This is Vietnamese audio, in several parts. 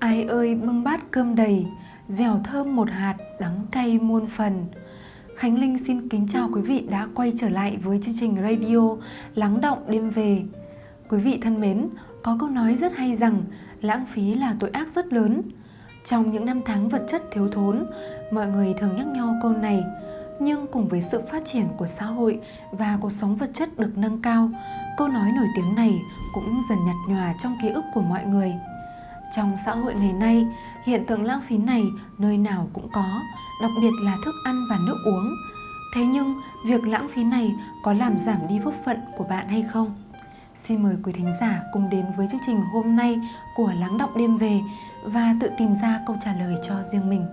Ai ơi bưng bát cơm đầy, dẻo thơm một hạt, đắng cay muôn phần. Khánh Linh xin kính chào quý vị đã quay trở lại với chương trình radio Lắng động đêm về. Quý vị thân mến, có câu nói rất hay rằng lãng phí là tội ác rất lớn. Trong những năm tháng vật chất thiếu thốn, mọi người thường nhắc nhau câu này. Nhưng cùng với sự phát triển của xã hội và cuộc sống vật chất được nâng cao, câu nói nổi tiếng này cũng dần nhạt nhòa trong ký ức của mọi người. Trong xã hội ngày nay, hiện tượng lãng phí này nơi nào cũng có, đặc biệt là thức ăn và nước uống. Thế nhưng, việc lãng phí này có làm giảm đi phúc phận của bạn hay không? Xin mời quý thính giả cùng đến với chương trình hôm nay của Lắng Động Đêm Về và tự tìm ra câu trả lời cho riêng mình.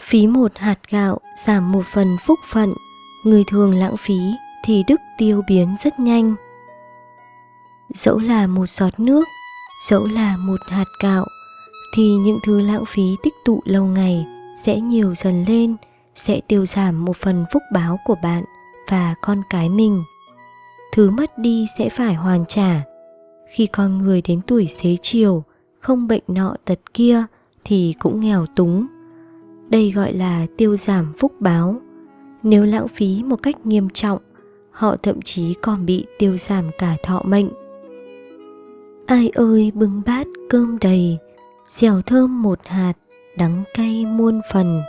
Phí một hạt gạo giảm một phần phúc phận, người thường lãng phí thì đức tiêu biến rất nhanh. Dẫu là một giọt nước, dẫu là một hạt gạo, thì những thứ lãng phí tích tụ lâu ngày sẽ nhiều dần lên, sẽ tiêu giảm một phần phúc báo của bạn và con cái mình. Thứ mất đi sẽ phải hoàn trả. Khi con người đến tuổi xế chiều, không bệnh nọ tật kia thì cũng nghèo túng. Đây gọi là tiêu giảm phúc báo. Nếu lãng phí một cách nghiêm trọng, họ thậm chí còn bị tiêu giảm cả thọ mệnh. Ai ơi bưng bát cơm đầy, dẻo thơm một hạt, đắng cay muôn phần.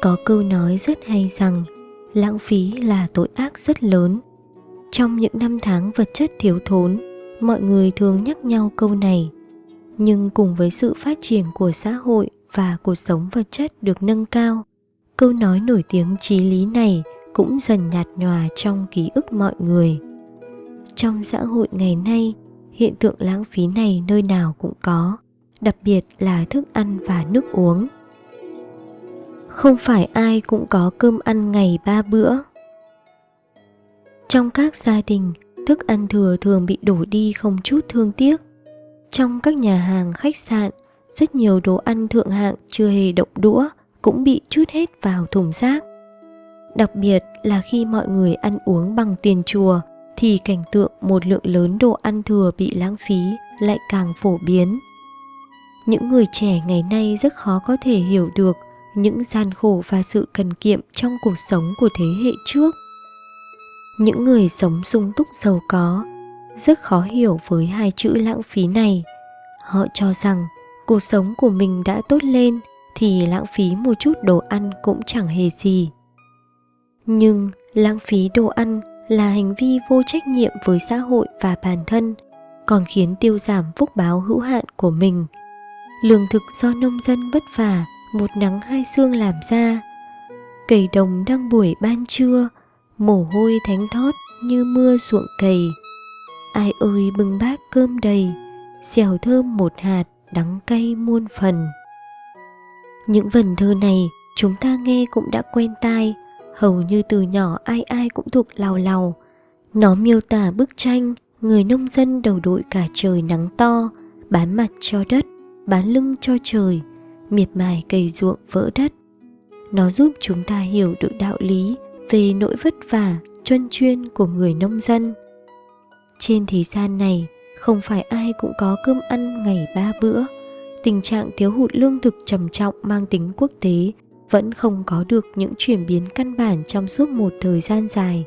Có câu nói rất hay rằng lãng phí là tội ác rất lớn. Trong những năm tháng vật chất thiếu thốn, mọi người thường nhắc nhau câu này. Nhưng cùng với sự phát triển của xã hội và cuộc sống vật chất được nâng cao, câu nói nổi tiếng trí lý này cũng dần nhạt nhòa trong ký ức mọi người. Trong xã hội ngày nay, hiện tượng lãng phí này nơi nào cũng có, đặc biệt là thức ăn và nước uống. Không phải ai cũng có cơm ăn ngày ba bữa. Trong các gia đình, thức ăn thừa thường bị đổ đi không chút thương tiếc. Trong các nhà hàng, khách sạn, rất nhiều đồ ăn thượng hạng chưa hề động đũa cũng bị chút hết vào thùng rác. Đặc biệt là khi mọi người ăn uống bằng tiền chùa, thì cảnh tượng một lượng lớn đồ ăn thừa bị lãng phí lại càng phổ biến. Những người trẻ ngày nay rất khó có thể hiểu được những gian khổ và sự cần kiệm trong cuộc sống của thế hệ trước. Những người sống sung túc giàu có rất khó hiểu với hai chữ lãng phí này. Họ cho rằng cuộc sống của mình đã tốt lên thì lãng phí một chút đồ ăn cũng chẳng hề gì. Nhưng lãng phí đồ ăn là hành vi vô trách nhiệm với xã hội và bản thân, còn khiến tiêu giảm phúc báo hữu hạn của mình. Lương thực do nông dân vất vả, một nắng hai sương làm ra. Cầy đồng đang buổi ban trưa, mồ hôi thánh thót như mưa ruộng cầy. Ai ơi bưng bát cơm đầy, xèo thơm một hạt, đắng cay muôn phần. Những vần thơ này chúng ta nghe cũng đã quen tai, hầu như từ nhỏ ai ai cũng thuộc lào lào. Nó miêu tả bức tranh người nông dân đầu đội cả trời nắng to, bán mặt cho đất, bán lưng cho trời, miệt mài cày ruộng vỡ đất. Nó giúp chúng ta hiểu được đạo lý về nỗi vất vả, chuyên chuyên của người nông dân. Trên thế gian này, không phải ai cũng có cơm ăn ngày ba bữa. Tình trạng thiếu hụt lương thực trầm trọng mang tính quốc tế vẫn không có được những chuyển biến căn bản trong suốt một thời gian dài.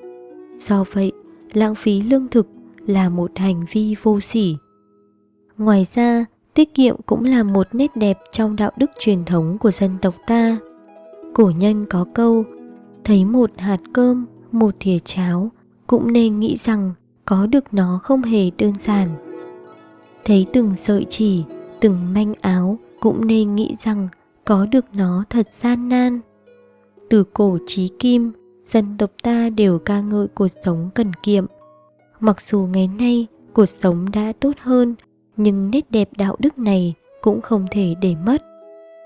Do vậy, lãng phí lương thực là một hành vi vô sỉ. Ngoài ra, tiết kiệm cũng là một nét đẹp trong đạo đức truyền thống của dân tộc ta. Cổ nhân có câu, thấy một hạt cơm, một thìa cháo, cũng nên nghĩ rằng có được nó không hề đơn giản. Thấy từng sợi chỉ, từng manh áo, cũng nên nghĩ rằng có được nó thật gian nan. Từ cổ chí kim, dân tộc ta đều ca ngợi cuộc sống cần kiệm. Mặc dù ngày nay cuộc sống đã tốt hơn, nhưng nét đẹp đạo đức này cũng không thể để mất.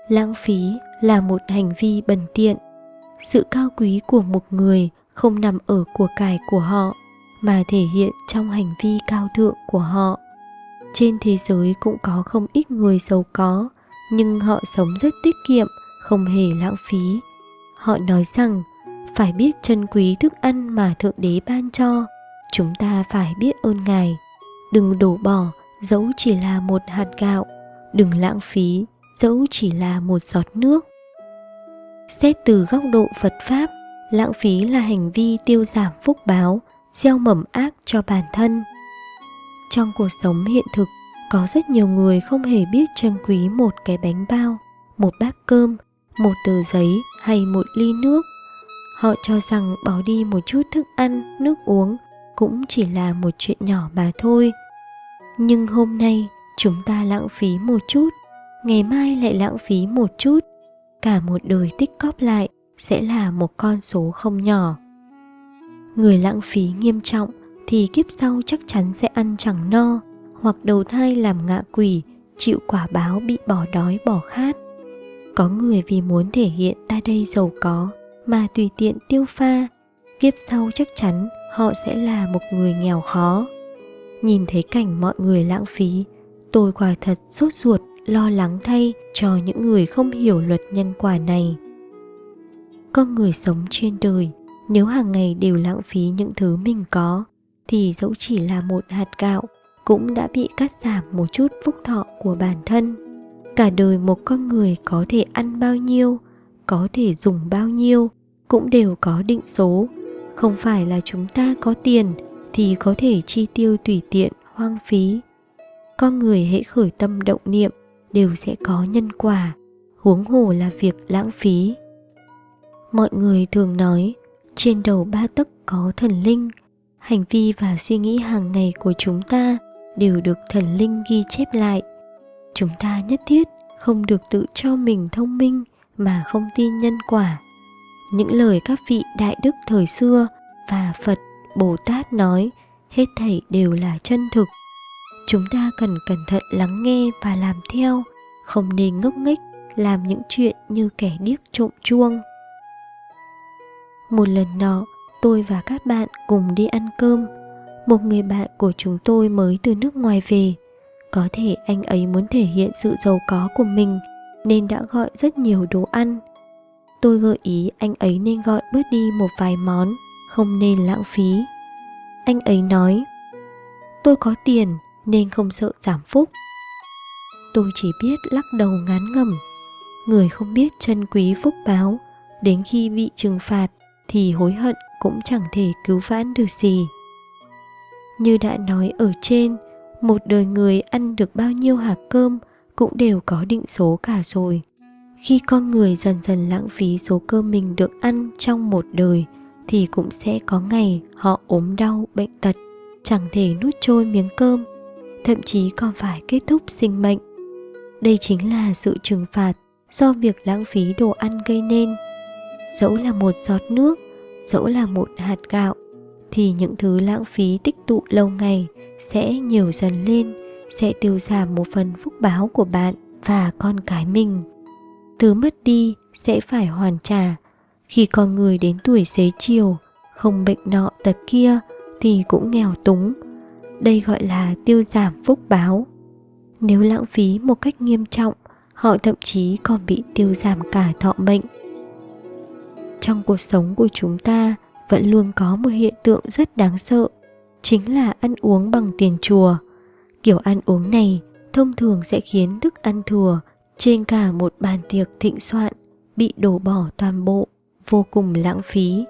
Lãng phí là một hành vi bần tiện. Sự cao quý của một người không nằm ở của cải của họ, mà thể hiện trong hành vi cao thượng của họ. Trên thế giới cũng có không ít người giàu có, nhưng họ sống rất tiết kiệm, không hề lãng phí. Họ nói rằng phải biết trân quý thức ăn mà Thượng Đế ban cho. Chúng ta phải biết ơn Ngài. Đừng đổ bỏ dẫu chỉ là một hạt gạo. Đừng lãng phí dẫu chỉ là một giọt nước. Xét từ góc độ Phật Pháp, lãng phí là hành vi tiêu giảm phúc báo, gieo mầm ác cho bản thân. Trong cuộc sống hiện thực, có rất nhiều người không hề biết trân quý một cái bánh bao, một bát cơm, một tờ giấy hay một ly nước. Họ cho rằng bỏ đi một chút thức ăn, nước uống cũng chỉ là một chuyện nhỏ mà thôi. Nhưng hôm nay chúng ta lãng phí một chút, ngày mai lại lãng phí một chút, cả một đời tích cóp lại sẽ là một con số không nhỏ. Người lãng phí nghiêm trọng thì kiếp sau chắc chắn sẽ ăn chẳng no hoặc đầu thai làm ngạ quỷ, chịu quả báo bị bỏ đói bỏ khát. Có người vì muốn thể hiện ta đây giàu có mà tùy tiện tiêu pha, kiếp sau chắc chắn họ sẽ là một người nghèo khó. Nhìn thấy cảnh mọi người lãng phí, tôi quả thật sốt ruột lo lắng thay cho những người không hiểu luật nhân quả này. Con người sống trên đời, nếu hàng ngày đều lãng phí những thứ mình có, thì dẫu chỉ là một hạt gạo cũng đã bị cắt giảm một chút phúc thọ của bản thân. Cả đời một con người có thể ăn bao nhiêu, có thể dùng bao nhiêu cũng đều có định số. Không phải là chúng ta có tiền thì có thể chi tiêu tùy tiện, hoang phí. Con người hãy khởi tâm động niệm đều sẽ có nhân quả, huống hồ là việc lãng phí. Mọi người thường nói, trên đầu ba tấc có thần linh, hành vi và suy nghĩ hàng ngày của chúng ta đều được thần linh ghi chép lại. Chúng ta nhất thiết không được tự cho mình thông minh mà không tin nhân quả. Những lời các vị đại đức thời xưa và Phật, Bồ Tát nói hết thảy đều là chân thực chúng ta cần cẩn thận lắng nghe và làm theo không nên ngốc nghếch làm những chuyện như kẻ điếc trộm chuông một lần nọ tôi và các bạn cùng đi ăn cơm. Một người bạn của chúng tôi mới từ nước ngoài về. Có thể anh ấy muốn thể hiện sự giàu có của mình, nên đã gọi rất nhiều đồ ăn. Tôi gợi ý anh ấy nên gọi bớt đi một vài món, không nên lãng phí. Anh ấy nói, tôi có tiền nên không sợ giảm phúc. Tôi chỉ biết lắc đầu ngán ngẩm. Người không biết chân quý phúc báo, đến khi bị trừng phạt thì hối hận cũng chẳng thể cứu vãn được gì. Như đã nói ở trên, một đời người ăn được bao nhiêu hạt cơm cũng đều có định số cả rồi. Khi con người dần dần lãng phí số cơm mình được ăn trong một đời, thì cũng sẽ có ngày họ ốm đau, bệnh tật, chẳng thể nuốt trôi miếng cơm, thậm chí còn phải kết thúc sinh mệnh. Đây chính là sự trừng phạt do việc lãng phí đồ ăn gây nên. Dẫu là một giọt nước dẫu là một hạt gạo, thì những thứ lãng phí tích tụ lâu ngày sẽ nhiều dần lên, sẽ tiêu giảm một phần phúc báo của bạn và con cái mình. Thứ mất đi sẽ phải hoàn trả. Khi con người đến tuổi xế chiều, không bệnh nọ tật kia thì cũng nghèo túng. Đây gọi là tiêu giảm phúc báo. Nếu lãng phí một cách nghiêm trọng, họ thậm chí còn bị tiêu giảm cả thọ mệnh trong cuộc sống của chúng ta vẫn luôn có một hiện tượng rất đáng sợ, chính là ăn uống bằng tiền chùa. Kiểu ăn uống này thông thường sẽ khiến thức ăn thừa trên cả một bàn tiệc thịnh soạn bị đổ bỏ toàn bộ, vô cùng lãng phí.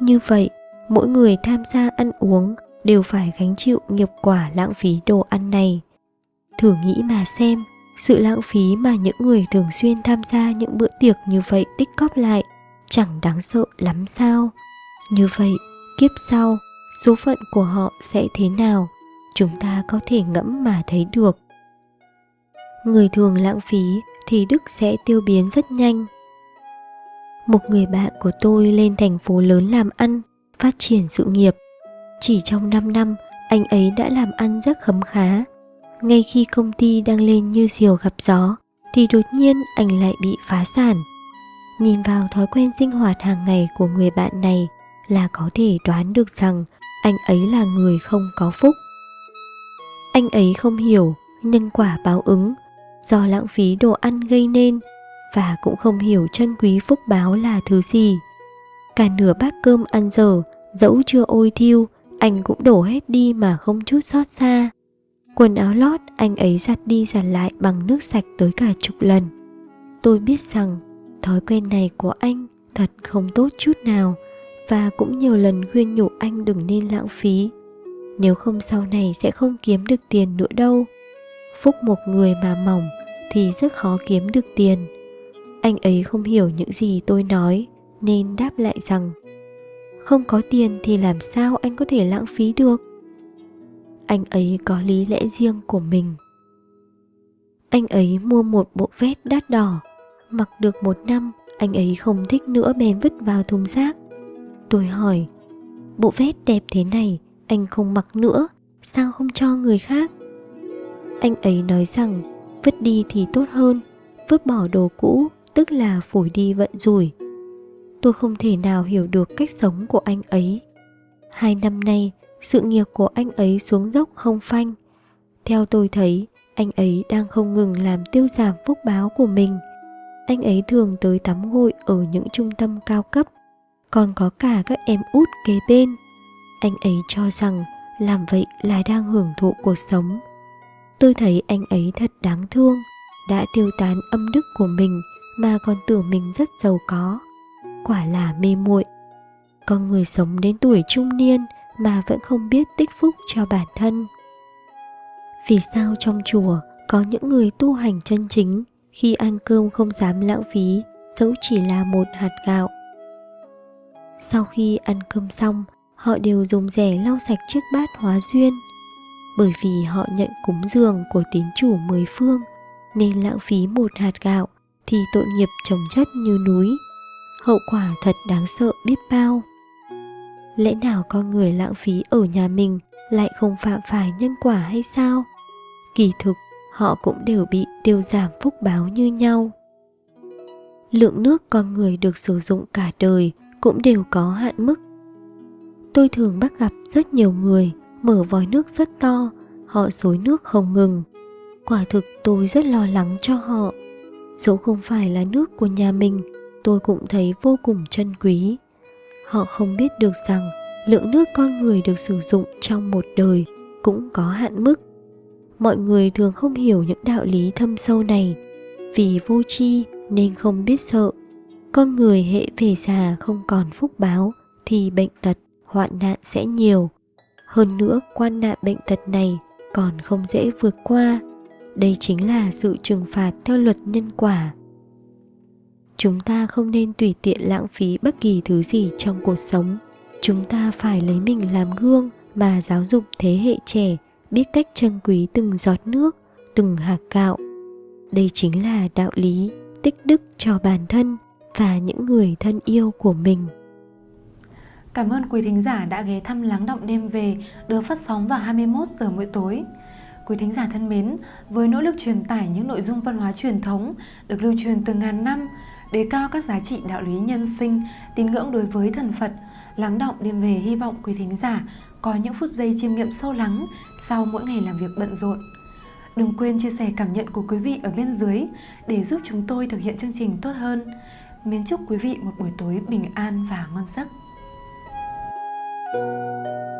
Như vậy, mỗi người tham gia ăn uống đều phải gánh chịu nghiệp quả lãng phí đồ ăn này. Thử nghĩ mà xem, sự lãng phí mà những người thường xuyên tham gia những bữa tiệc như vậy tích cóp lại chẳng đáng sợ lắm sao. Như vậy, kiếp sau, số phận của họ sẽ thế nào? Chúng ta có thể ngẫm mà thấy được. Người thường lãng phí thì đức sẽ tiêu biến rất nhanh. Một người bạn của tôi lên thành phố lớn làm ăn, phát triển sự nghiệp. Chỉ trong 5 năm, anh ấy đã làm ăn rất khấm khá. Ngay khi công ty đang lên như diều gặp gió, thì đột nhiên anh lại bị phá sản nhìn vào thói quen sinh hoạt hàng ngày của người bạn này là có thể đoán được rằng anh ấy là người không có phúc anh ấy không hiểu nhân quả báo ứng do lãng phí đồ ăn gây nên và cũng không hiểu chân quý phúc báo là thứ gì Cả nửa bát cơm ăn dở, dẫu chưa ôi thiêu, anh cũng đổ hết đi mà không chút xót xa. Quần áo lót anh ấy giặt đi giặt lại bằng nước sạch tới cả chục lần. Tôi biết rằng thói quen này của anh thật không tốt chút nào và cũng nhiều lần khuyên nhủ anh đừng nên lãng phí. Nếu không sau này sẽ không kiếm được tiền nữa đâu. Phúc một người mà mỏng thì rất khó kiếm được tiền. Anh ấy không hiểu những gì tôi nói nên đáp lại rằng, không có tiền thì làm sao anh có thể lãng phí được anh ấy có lý lẽ riêng của mình anh ấy mua một bộ vest đắt đỏ mặc được một năm, anh ấy không thích nữa bèn vứt vào thùng rác. Tôi hỏi, bộ vest đẹp thế này, anh không mặc nữa, sao không cho người khác? Anh ấy nói rằng, vứt đi thì tốt hơn, vứt bỏ đồ cũ, tức là phổi đi vận rủi. Tôi không thể nào hiểu được cách sống của anh ấy. Hai năm nay, sự nghiệp của anh ấy xuống dốc không phanh. Theo tôi thấy, anh ấy đang không ngừng làm tiêu giảm phúc báo của mình anh ấy thường tới tắm gội ở những trung tâm cao cấp, còn có cả các em út kế bên. Anh ấy cho rằng làm vậy là đang hưởng thụ cuộc sống. Tôi thấy anh ấy thật đáng thương, đã tiêu tán âm đức của mình mà còn tưởng mình rất giàu có. Quả là mê muội. Con người sống đến tuổi trung niên mà vẫn không biết tích phúc cho bản thân. Vì sao trong chùa có những người tu hành chân chính? Khi ăn cơm không dám lãng phí, dẫu chỉ là một hạt gạo. Sau khi ăn cơm xong, họ đều dùng rẻ lau sạch chiếc bát hóa duyên. Bởi vì họ nhận cúng dường của tín chủ mười phương, nên lãng phí một hạt gạo thì tội nghiệp trồng chất như núi. Hậu quả thật đáng sợ biết bao. Lẽ nào con người lãng phí ở nhà mình lại không phạm phải nhân quả hay sao? Kỳ thực họ cũng đều bị tiêu giảm phúc báo như nhau. Lượng nước con người được sử dụng cả đời cũng đều có hạn mức. Tôi thường bắt gặp rất nhiều người mở vòi nước rất to, họ xối nước không ngừng. Quả thực tôi rất lo lắng cho họ. Dẫu không phải là nước của nhà mình, tôi cũng thấy vô cùng trân quý. Họ không biết được rằng lượng nước con người được sử dụng trong một đời cũng có hạn mức mọi người thường không hiểu những đạo lý thâm sâu này. Vì vô tri nên không biết sợ. Con người hệ về già không còn phúc báo thì bệnh tật, hoạn nạn sẽ nhiều. Hơn nữa, quan nạn bệnh tật này còn không dễ vượt qua. Đây chính là sự trừng phạt theo luật nhân quả. Chúng ta không nên tùy tiện lãng phí bất kỳ thứ gì trong cuộc sống. Chúng ta phải lấy mình làm gương mà giáo dục thế hệ trẻ biết cách trân quý từng giọt nước từng hạt gạo đây chính là đạo lý tích đức cho bản thân và những người thân yêu của mình Cảm ơn quý thính giả đã ghé thăm Lắng Động Đêm Về được phát sóng vào 21 giờ mỗi tối. Quý thính giả thân mến, với nỗ lực truyền tải những nội dung văn hóa truyền thống được lưu truyền từ ngàn năm, đề cao các giá trị đạo lý nhân sinh, tín ngưỡng đối với thần Phật, lắng động đêm về hy vọng quý thính giả có những phút giây chiêm nghiệm sâu lắng sau mỗi ngày làm việc bận rộn. Đừng quên chia sẻ cảm nhận của quý vị ở bên dưới để giúp chúng tôi thực hiện chương trình tốt hơn. Mến chúc quý vị một buổi tối bình an và ngon giấc. thank you